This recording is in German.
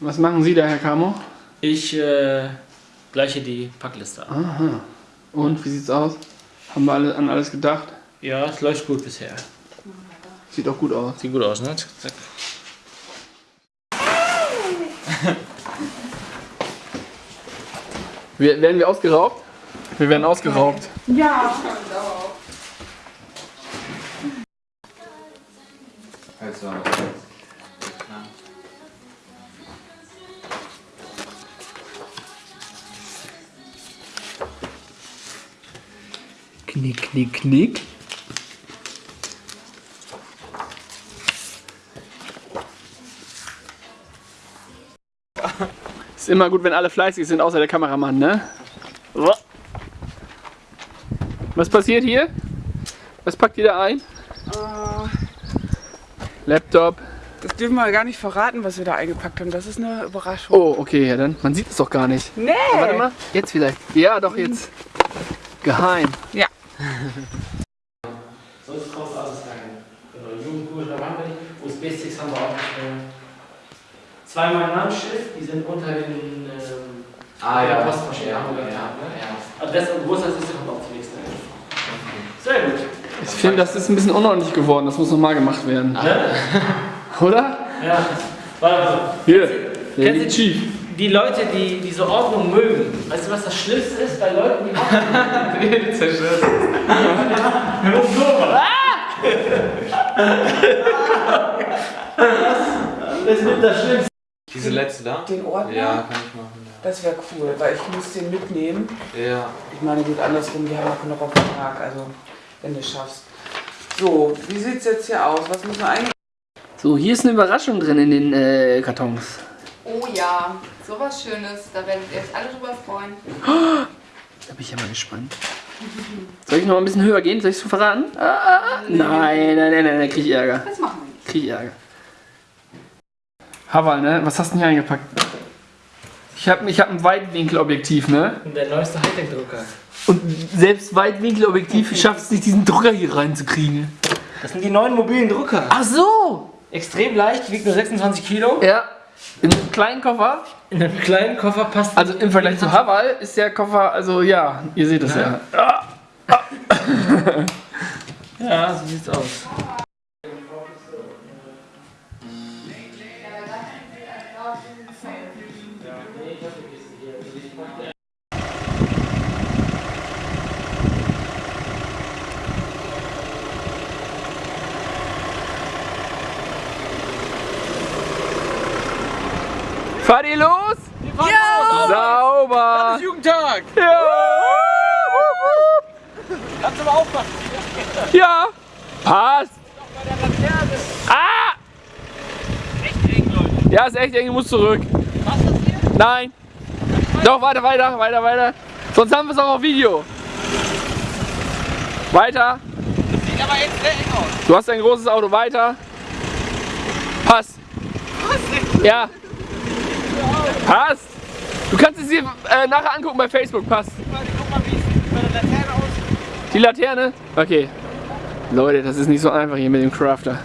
Was machen Sie da, Herr Camo? Ich äh, gleiche die Packliste ab. Aha. Und, wie sieht's aus? Haben wir alle, an alles gedacht? Ja, es läuft gut bisher. Sieht auch gut aus. Sieht gut aus, ne? Zack. Wir, werden wir ausgeraubt? Wir werden ausgeraubt. Also, Knick, knick, knick. Ist immer gut, wenn alle fleißig sind, außer der Kameramann, ne? Was passiert hier? Was packt ihr da ein? Laptop. Das dürfen wir gar nicht verraten, was wir da eingepackt haben. Das ist eine Überraschung. Oh, okay, ja dann. Man sieht es doch gar nicht. Nee! Warte mal. Jetzt vielleicht. Ja, doch jetzt. Geheim. Ja. Sonst kostet alles kein. Genau, Jugendkurs, da waren wir nicht. USB-Sticks haben wir auch nicht mehr. Zweimal Namensschrift, die sind unter den ähm, ah der ja. Postmaschine ja, haben wir ja, ja. Also das großer ist kommt auch zunächst. Sehr gut. Ich finde, das ist ein bisschen unordentlich geworden. Das muss nochmal gemacht werden. Oder? Ja. Warte, warte. Hier. Kennst du- Chief. Die Leute, die diese Ordnung mögen, weißt du, was das Schlimmste ist bei Leuten, die Ordnung Zerstört. Das ist das Schlimmste. Diese letzte da? Den Ordner? Ja, kann ich machen. Das wäre cool, weil ich muss den mitnehmen. Ja. ja. Ich meine, gut, andersrum, wir haben auch noch auf den Tag, also wenn du es schaffst. So, wie sieht es jetzt hier aus? Was muss man eigentlich... So, hier ist eine Überraschung drin in den äh, Kartons. Oh ja, sowas Schönes. Da werdet ihr euch alle drüber freuen. Da bin ich ja mal gespannt. Soll ich noch ein bisschen höher gehen? Soll ich es verraten? Ah, ah. Nein, nein, nein, nein, da krieg ich Ärger. Das machen wir nicht. Krieg ich Ärger. Haval, ne? Was hast du denn hier eingepackt? Ich habe ich hab ein Weitwinkelobjektiv, ne? Der neueste Hightech-Drucker. Und selbst Weitwinkelobjektiv schafft es nicht, diesen Drucker hier reinzukriegen. Das sind die neuen mobilen Drucker. Ach so! Extrem leicht, wiegt nur 26 Kilo. Ja. In einem kleinen Koffer. In einem kleinen Koffer passt. Also im Vergleich zu Haval ist der Koffer, also ja, ihr seht es ja. ja, so sieht's aus. Fahrt ihr los? Ja! Sauber! Jugendtag! Ja! Kannst du mal aufpassen. Ja! Passt! Ah! Echt eng, Leute. Ja, ist echt eng, du musst zurück. Was das hier? Nein! Doch, weiter, weiter, weiter, weiter. Sonst haben wir es auch auf Video. Weiter. Sieht aber jetzt sehr eng aus. Du hast ein großes Auto. Weiter. Passt. Ja. Passt. Du kannst es dir äh, nachher angucken bei Facebook. Passt. Guck mal, wie es bei der Laterne aussieht. Die Laterne? Okay. Leute, das ist nicht so einfach hier mit dem Crafter.